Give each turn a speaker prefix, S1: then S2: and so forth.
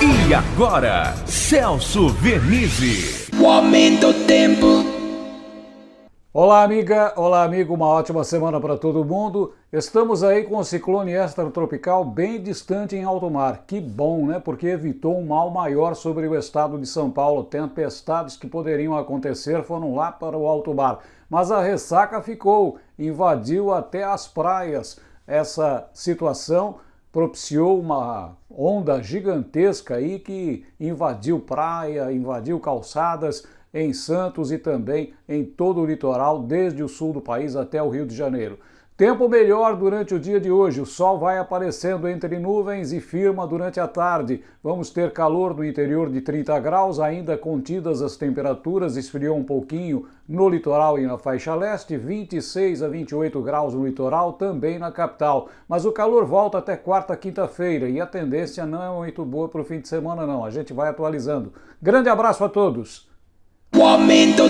S1: E agora, Celso Vernizzi.
S2: O aumento do tempo.
S3: Olá, amiga. Olá, amigo. Uma ótima semana para todo mundo. Estamos aí com o ciclone extratropical bem distante em alto mar. Que bom, né? Porque evitou um mal maior sobre o estado de São Paulo. Tempestades que poderiam acontecer foram lá para o alto mar. Mas a ressaca ficou, invadiu até as praias. Essa situação propiciou uma onda gigantesca aí que invadiu praia, invadiu calçadas em Santos e também em todo o litoral, desde o sul do país até o Rio de Janeiro. Tempo melhor durante o dia de hoje, o sol vai aparecendo entre nuvens e firma durante a tarde. Vamos ter calor no interior de 30 graus, ainda contidas as temperaturas, esfriou um pouquinho no litoral e na faixa leste, 26 a 28 graus no litoral, também na capital. Mas o calor volta até quarta, quinta-feira e a tendência não é muito boa para o fim de semana não, a gente vai atualizando. Grande abraço a todos!
S2: O aumento